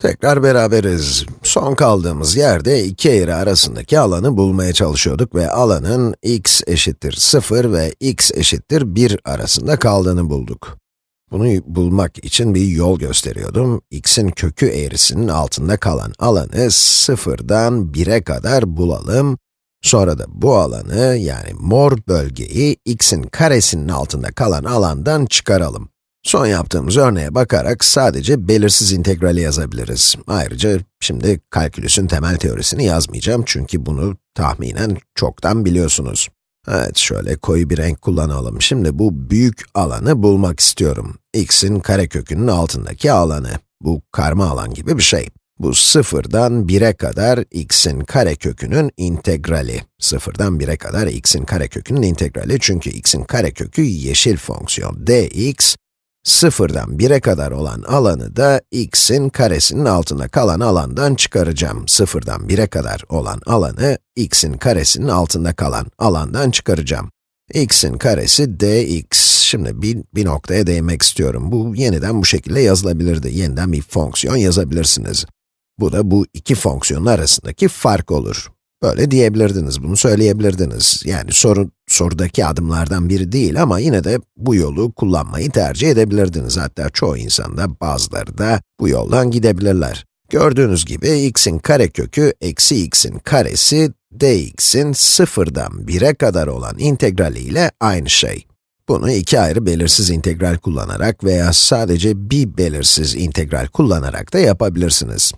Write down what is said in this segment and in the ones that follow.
Tekrar beraberiz. Son kaldığımız yerde iki eğri arasındaki alanı bulmaya çalışıyorduk ve alanın x eşittir 0 ve x eşittir 1 arasında kaldığını bulduk. Bunu bulmak için bir yol gösteriyordum. x'in kökü eğrisinin altında kalan alanı 0'dan 1'e kadar bulalım. Sonra da bu alanı, yani mor bölgeyi x'in karesinin altında kalan alandan çıkaralım. Son yaptığımız örneğe bakarak sadece belirsiz integrali yazabiliriz. Ayrıca şimdi kalkülüsün temel teorisini yazmayacağım çünkü bunu tahminen çoktan biliyorsunuz. Evet, şöyle koyu bir renk kullanalım. Şimdi bu büyük alanı bulmak istiyorum. x'in karekökünün altındaki alanı. Bu karma alan gibi bir şey. Bu sıfırdan 1'e kadar x'in karekökünün integrali. Sıfırdan 1'e kadar x'in karekökünün integrali çünkü x'in karekökü yeşil fonksiyon dx, Sıfırdan 1'e kadar olan alanı da x'in karesinin altında kalan alandan çıkaracağım. Sıfırdan 1'e kadar olan alanı x'in karesinin altında kalan alandan çıkaracağım. x'in karesi dx. Şimdi bir, bir noktaya değinmek istiyorum. Bu yeniden bu şekilde yazılabilirdi. Yeniden bir fonksiyon yazabilirsiniz. Bu da bu iki fonksiyonun arasındaki fark olur. Böyle diyebilirdiniz, bunu söyleyebilirdiniz. Yani soru, sorudaki adımlardan biri değil ama yine de bu yolu kullanmayı tercih edebilirdiniz. Hatta çoğu insanda, bazıları da bu yoldan gidebilirler. Gördüğünüz gibi x'in karekökü eksi x'in karesi dx'in sıfırdan 1'e kadar olan integrali ile aynı şey. Bunu iki ayrı belirsiz integral kullanarak veya sadece bir belirsiz integral kullanarak da yapabilirsiniz.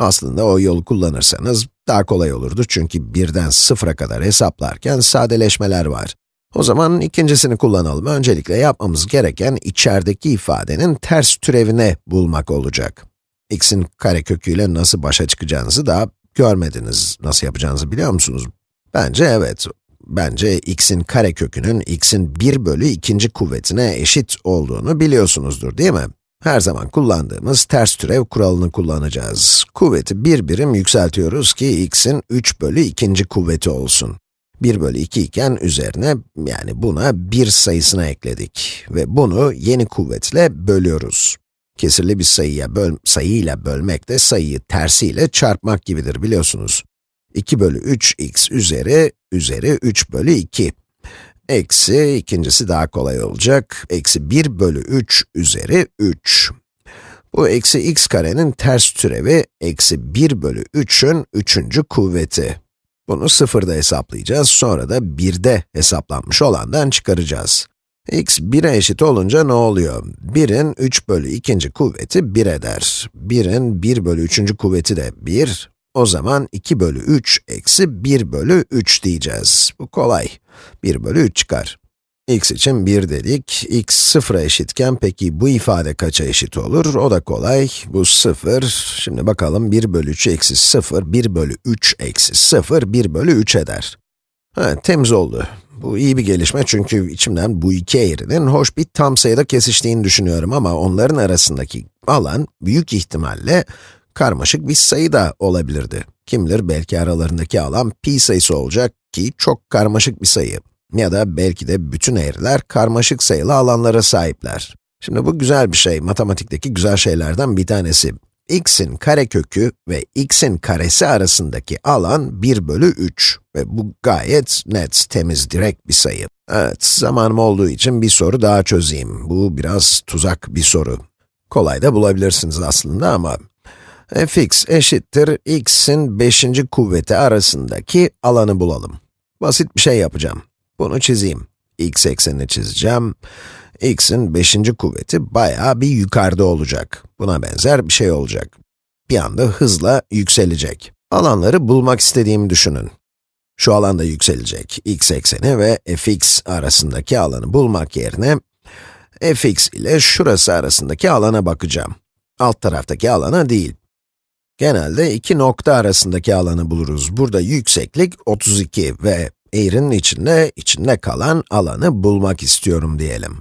Aslında o yolu kullanırsanız daha kolay olurdu çünkü birden sıfıra kadar hesaplarken sadeleşmeler var. O zaman ikincisini kullanalım. Öncelikle yapmamız gereken içerideki ifadenin ters türevini bulmak olacak. x'in kareköküyle nasıl başa çıkacağınızı daha görmediniz. Nasıl yapacağınızı biliyor musunuz? Bence evet. Bence x'in karekökünün x'in 1 bölü ikinci kuvvetine eşit olduğunu biliyorsunuzdur değil mi? Her zaman kullandığımız ters türev kuralını kullanacağız. Kuvveti bir birim yükseltiyoruz ki x'in 3 bölü ikinci kuvveti olsun. 1 bölü 2 iken üzerine, yani buna 1 sayısına ekledik. Ve bunu yeni kuvvetle bölüyoruz. Kesirli bir sayıya böl sayıyla bölmek de sayıyı tersiyle çarpmak gibidir biliyorsunuz. 2 bölü 3x üzeri, üzeri 3 bölü 2. Eksi, ikincisi daha kolay olacak, eksi 1 bölü 3 üzeri 3. Bu eksi x karenin ters türevi, eksi 1 bölü 3'ün üçüncü kuvveti. Bunu sıfırda hesaplayacağız, sonra da 1'de hesaplanmış olandan çıkaracağız. x 1'e eşit olunca ne oluyor? 1'in 3 bölü ikinci kuvveti 1 eder. 1'in 1 bölü 3. kuvveti de 1. O zaman 2 bölü 3 eksi 1 bölü 3 diyeceğiz. Bu kolay. 1 bölü 3 çıkar. x için 1 dedik. x 0'a eşitken peki bu ifade kaça eşit olur? O da kolay. Bu 0. Şimdi bakalım 1 bölü 3 eksi 0, 1 bölü 3 eksi 0, 1 bölü 3 eder. Evet, temiz oldu. Bu iyi bir gelişme çünkü içimden bu iki eğrinin hoş bir tam sayıda kesiştiğini düşünüyorum ama onların arasındaki alan büyük ihtimalle karmaşık bir sayı da olabilirdi. Kim bilir belki aralarındaki alan pi sayısı olacak ki çok karmaşık bir sayı. Ya da belki de bütün eğriler karmaşık sayılı alanlara sahipler. Şimdi bu güzel bir şey, matematikteki güzel şeylerden bir tanesi. x'in karekökü ve x'in karesi arasındaki alan 1 bölü 3 ve bu gayet net, temiz, direkt bir sayı. Evet, zamanım olduğu için bir soru daha çözeyim. Bu biraz tuzak bir soru. Kolay da bulabilirsiniz aslında ama fx eşittir x'in 5. kuvveti arasındaki alanı bulalım. Basit bir şey yapacağım. Bunu çizeyim. x eksenini çizeceğim. x'in 5. kuvveti bayağı bir yukarıda olacak. Buna benzer bir şey olacak. Bir anda hızla yükselecek. Alanları bulmak istediğimi düşünün. Şu alanda yükselecek x ekseni ve fx arasındaki alanı bulmak yerine fx ile şurası arasındaki alana bakacağım. Alt taraftaki alana değil. Genelde iki nokta arasındaki alanı buluruz. Burada yükseklik 32 ve eğrinin içinde, içinde kalan alanı bulmak istiyorum diyelim.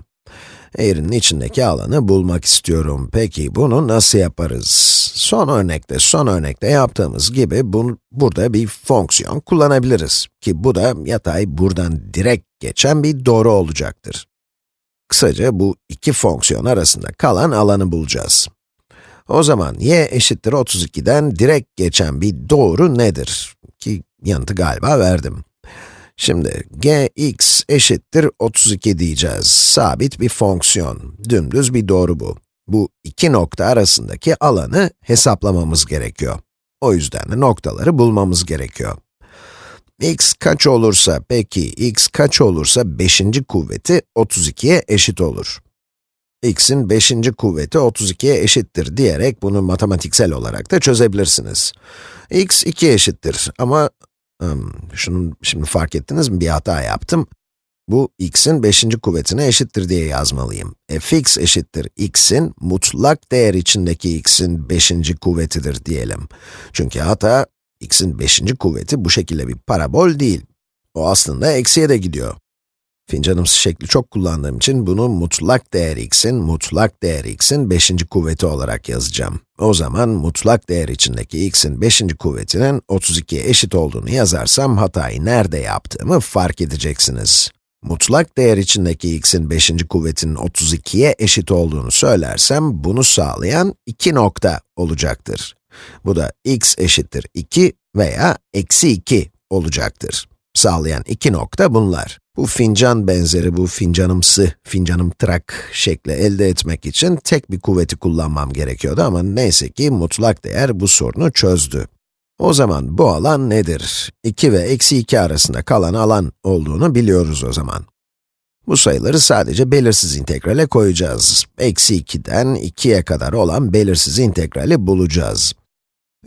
Eğrinin içindeki alanı bulmak istiyorum. Peki bunu nasıl yaparız? Son örnekte, son örnekte yaptığımız gibi bunu, burada bir fonksiyon kullanabiliriz. Ki bu da yatay buradan direkt geçen bir doğru olacaktır. Kısaca bu iki fonksiyon arasında kalan alanı bulacağız. O zaman y eşittir 32'den direkt geçen bir doğru nedir? Ki yanıtı galiba verdim. Şimdi gx eşittir 32 diyeceğiz. Sabit bir fonksiyon. Dümdüz bir doğru bu. Bu iki nokta arasındaki alanı hesaplamamız gerekiyor. O yüzden de noktaları bulmamız gerekiyor. x kaç olursa, peki x kaç olursa 5. kuvveti 32'ye eşit olur. X'in 5. kuvveti 32'ye eşittir diyerek bunu matematiksel olarak da çözebilirsiniz. x 2 eşittir ama um, şunu şimdi fark ettiniz mi bir hata yaptım. Bu x'in 5. kuvvetine eşittir diye yazmalıyım. fx eşittir x'in mutlak değer içindeki x'in 5. kuvvetidir diyelim. Çünkü hata x'in 5. kuvveti bu şekilde bir parabol değil. O aslında eksiye de gidiyor. Fincanımsı şekli çok kullandığım için bunu mutlak değer x'in, mutlak değer x'in 5. kuvveti olarak yazacağım. O zaman mutlak değer içindeki x'in 5. kuvvetinin 32'ye eşit olduğunu yazarsam hatayı nerede yaptığımı fark edeceksiniz. Mutlak değer içindeki x'in 5. kuvvetinin 32'ye eşit olduğunu söylersem, bunu sağlayan iki nokta olacaktır. Bu da x eşittir 2 veya eksi 2 olacaktır. Sağlayan iki nokta bunlar. Bu fincan benzeri, bu fincanımsı, fincanım trak şekli elde etmek için tek bir kuvveti kullanmam gerekiyordu ama neyse ki mutlak değer bu sorunu çözdü. O zaman bu alan nedir? 2 ve eksi 2 arasında kalan alan olduğunu biliyoruz o zaman. Bu sayıları sadece belirsiz integrale koyacağız. Eksi 2'den 2'ye kadar olan belirsiz integrali bulacağız.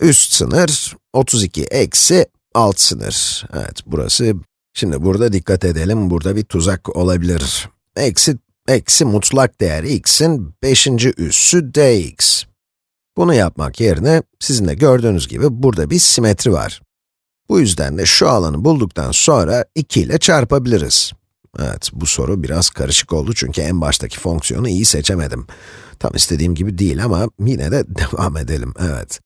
Üst sınır 32 eksi alt sınır. Evet, burası, şimdi burada dikkat edelim, burada bir tuzak olabilir. Eksi, eksi mutlak değer x'in 5. üssü dx. Bunu yapmak yerine, sizin de gördüğünüz gibi burada bir simetri var. Bu yüzden de şu alanı bulduktan sonra 2 ile çarpabiliriz. Evet, bu soru biraz karışık oldu çünkü en baştaki fonksiyonu iyi seçemedim. Tam istediğim gibi değil ama yine de devam edelim, evet.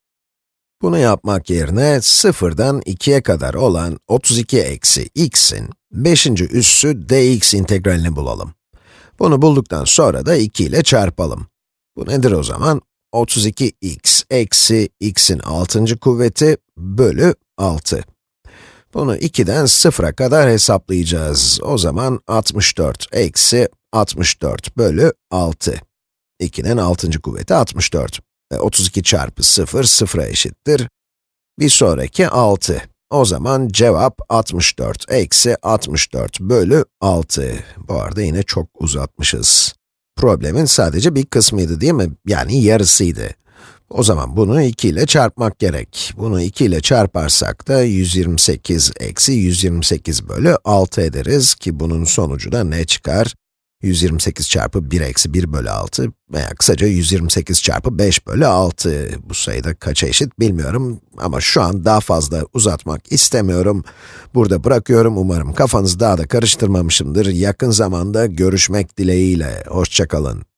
Bunu yapmak yerine 0'dan 2'ye kadar olan 32 eksi x'in 5. üssü dx integralini bulalım. Bunu bulduktan sonra da 2 ile çarpalım. Bu nedir o zaman? 32x eksi x'in 6. kuvveti bölü 6. Bunu 2'den 0'a kadar hesaplayacağız. O zaman 64 eksi 64 bölü 6. 2'nin 6. kuvveti 64. E, 32 çarpı 0, 0'a eşittir. Bir sonraki 6. O zaman cevap 64 eksi 64 bölü 6. Bu arada yine çok uzatmışız. Problemin sadece bir kısmıydı değil mi? Yani yarısıydı. O zaman bunu 2 ile çarpmak gerek. Bunu 2 ile çarparsak da 128 eksi 128 bölü 6 ederiz ki bunun sonucu da ne çıkar? 128 çarpı 1 eksi 1 bölü 6 veya kısaca 128 çarpı 5 bölü 6. Bu sayıda kaça eşit bilmiyorum ama şu an daha fazla uzatmak istemiyorum. Burada bırakıyorum, umarım kafanızı daha da karıştırmamışımdır. Yakın zamanda görüşmek dileğiyle, hoşçakalın.